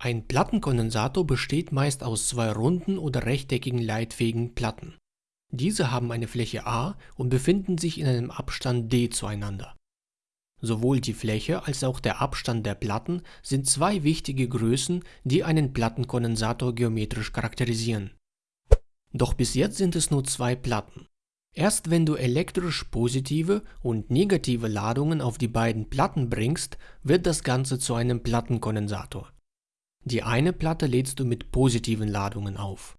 Ein Plattenkondensator besteht meist aus zwei runden oder rechteckigen leitfähigen Platten. Diese haben eine Fläche A und befinden sich in einem Abstand d zueinander. Sowohl die Fläche als auch der Abstand der Platten sind zwei wichtige Größen, die einen Plattenkondensator geometrisch charakterisieren. Doch bis jetzt sind es nur zwei Platten. Erst wenn du elektrisch positive und negative Ladungen auf die beiden Platten bringst, wird das Ganze zu einem Plattenkondensator. Die eine Platte lädst du mit positiven Ladungen auf,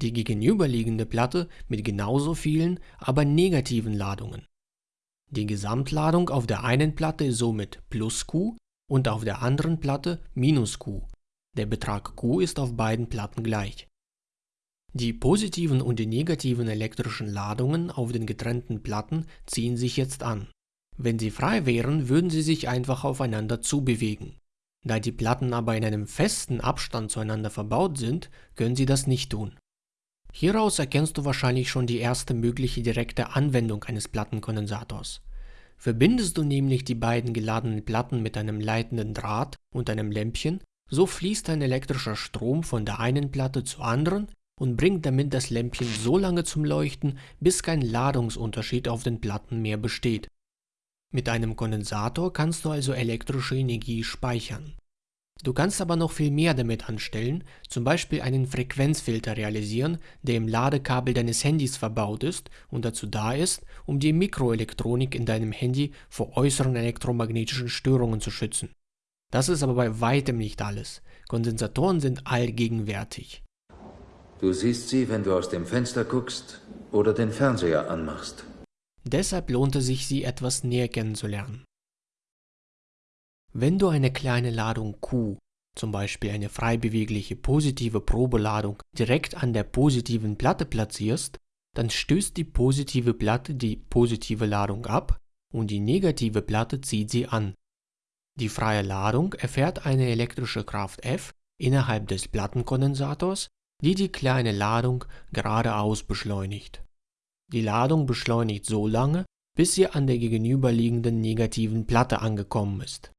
die gegenüberliegende Platte mit genauso vielen, aber negativen Ladungen. Die Gesamtladung auf der einen Platte ist somit plus Q und auf der anderen Platte minus Q. Der Betrag Q ist auf beiden Platten gleich. Die positiven und die negativen elektrischen Ladungen auf den getrennten Platten ziehen sich jetzt an. Wenn sie frei wären, würden sie sich einfach aufeinander zubewegen. Da die Platten aber in einem festen Abstand zueinander verbaut sind, können sie das nicht tun. Hieraus erkennst du wahrscheinlich schon die erste mögliche direkte Anwendung eines Plattenkondensators. Verbindest du nämlich die beiden geladenen Platten mit einem leitenden Draht und einem Lämpchen, so fließt ein elektrischer Strom von der einen Platte zur anderen und bringt damit das Lämpchen so lange zum Leuchten, bis kein Ladungsunterschied auf den Platten mehr besteht. Mit einem Kondensator kannst du also elektrische Energie speichern. Du kannst aber noch viel mehr damit anstellen, zum Beispiel einen Frequenzfilter realisieren, der im Ladekabel deines Handys verbaut ist und dazu da ist, um die Mikroelektronik in deinem Handy vor äußeren elektromagnetischen Störungen zu schützen. Das ist aber bei weitem nicht alles. Kondensatoren sind allgegenwärtig. Du siehst sie, wenn du aus dem Fenster guckst oder den Fernseher anmachst. Deshalb lohnt es sich, sie etwas näher kennenzulernen. Wenn du eine kleine Ladung Q, zum Beispiel eine frei bewegliche positive Probeladung, direkt an der positiven Platte platzierst, dann stößt die positive Platte die positive Ladung ab und die negative Platte zieht sie an. Die freie Ladung erfährt eine elektrische Kraft F innerhalb des Plattenkondensators, die die kleine Ladung geradeaus beschleunigt. Die Ladung beschleunigt so lange, bis sie an der gegenüberliegenden negativen Platte angekommen ist.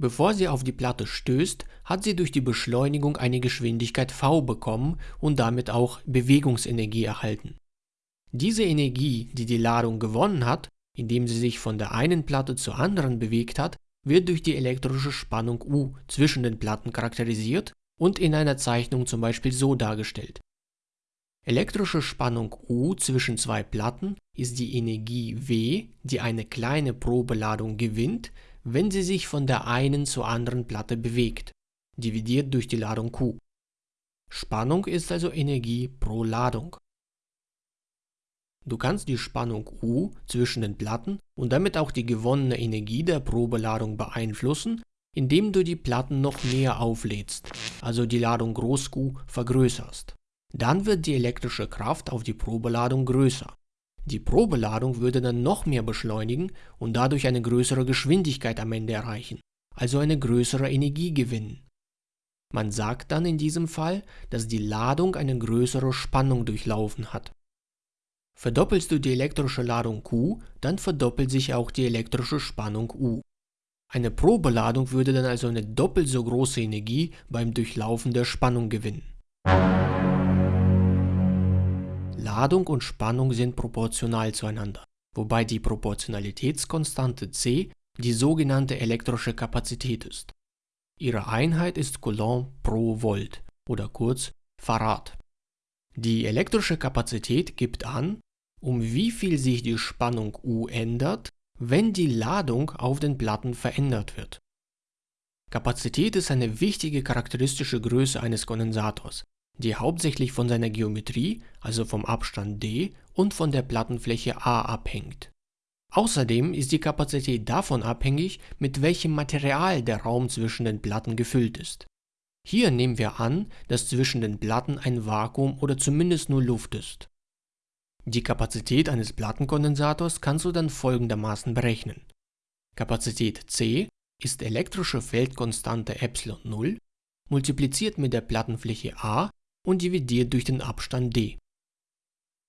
Bevor sie auf die Platte stößt, hat sie durch die Beschleunigung eine Geschwindigkeit v bekommen und damit auch Bewegungsenergie erhalten. Diese Energie, die die Ladung gewonnen hat, indem sie sich von der einen Platte zur anderen bewegt hat, wird durch die elektrische Spannung U zwischen den Platten charakterisiert und in einer Zeichnung zum Beispiel so dargestellt. Elektrische Spannung U zwischen zwei Platten ist die Energie W, die eine kleine Probeladung gewinnt, wenn sie sich von der einen zur anderen Platte bewegt, dividiert durch die Ladung Q. Spannung ist also Energie pro Ladung. Du kannst die Spannung U zwischen den Platten und damit auch die gewonnene Energie der Probeladung beeinflussen, indem du die Platten noch mehr auflädst, also die Ladung Groß Q vergrößerst. Dann wird die elektrische Kraft auf die Probeladung größer. Die Probeladung würde dann noch mehr beschleunigen und dadurch eine größere Geschwindigkeit am Ende erreichen, also eine größere Energie gewinnen. Man sagt dann in diesem Fall, dass die Ladung eine größere Spannung durchlaufen hat. Verdoppelst du die elektrische Ladung Q, dann verdoppelt sich auch die elektrische Spannung U. Eine Probeladung würde dann also eine doppelt so große Energie beim Durchlaufen der Spannung gewinnen. Ladung und Spannung sind proportional zueinander, wobei die Proportionalitätskonstante C die sogenannte elektrische Kapazität ist. Ihre Einheit ist Coulomb pro Volt oder kurz Farad. Die elektrische Kapazität gibt an, um wie viel sich die Spannung U ändert, wenn die Ladung auf den Platten verändert wird. Kapazität ist eine wichtige charakteristische Größe eines Kondensators, die hauptsächlich von seiner Geometrie, also vom Abstand d und von der Plattenfläche a abhängt. Außerdem ist die Kapazität davon abhängig, mit welchem Material der Raum zwischen den Platten gefüllt ist. Hier nehmen wir an, dass zwischen den Platten ein Vakuum oder zumindest nur Luft ist. Die Kapazität eines Plattenkondensators kannst du dann folgendermaßen berechnen. Kapazität C ist elektrische Feldkonstante ε0 multipliziert mit der Plattenfläche A und dividiert durch den Abstand d.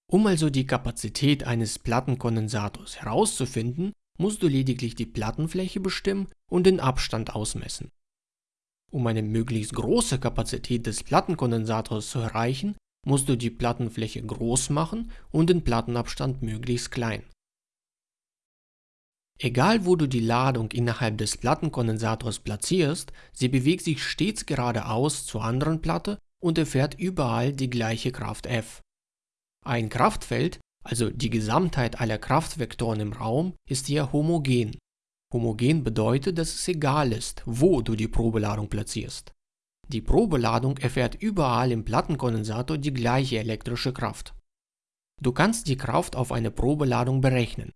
Um also die Kapazität eines Plattenkondensators herauszufinden, musst du lediglich die Plattenfläche bestimmen und den Abstand ausmessen. Um eine möglichst große Kapazität des Plattenkondensators zu erreichen, musst du die Plattenfläche groß machen und den Plattenabstand möglichst klein. Egal wo du die Ladung innerhalb des Plattenkondensators platzierst, sie bewegt sich stets geradeaus zur anderen Platte und erfährt überall die gleiche Kraft F. Ein Kraftfeld, also die Gesamtheit aller Kraftvektoren im Raum, ist hier homogen. Homogen bedeutet, dass es egal ist, wo du die Probeladung platzierst. Die Probeladung erfährt überall im Plattenkondensator die gleiche elektrische Kraft. Du kannst die Kraft auf eine Probeladung berechnen.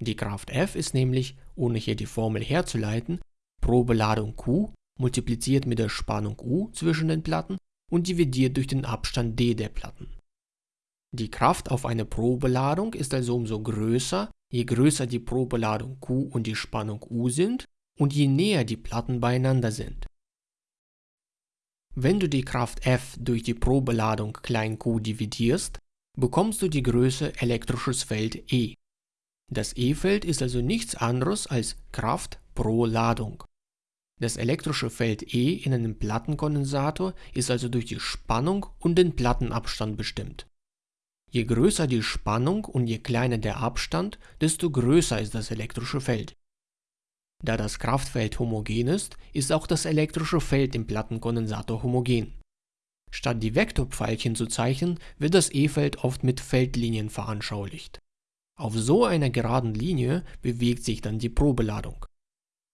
Die Kraft F ist nämlich, ohne hier die Formel herzuleiten, Probeladung Q multipliziert mit der Spannung U zwischen den Platten und dividiert durch den Abstand d der Platten. Die Kraft auf eine Probeladung ist also umso größer, je größer die Probeladung Q und die Spannung U sind und je näher die Platten beieinander sind. Wenn du die Kraft F durch die Probeladung q dividierst, bekommst du die Größe elektrisches Feld E. Das E-Feld ist also nichts anderes als Kraft pro Ladung. Das elektrische Feld E in einem Plattenkondensator ist also durch die Spannung und den Plattenabstand bestimmt. Je größer die Spannung und je kleiner der Abstand, desto größer ist das elektrische Feld. Da das Kraftfeld homogen ist, ist auch das elektrische Feld im Plattenkondensator homogen. Statt die Vektorpfeilchen zu zeichnen, wird das E-Feld oft mit Feldlinien veranschaulicht. Auf so einer geraden Linie bewegt sich dann die Probeladung.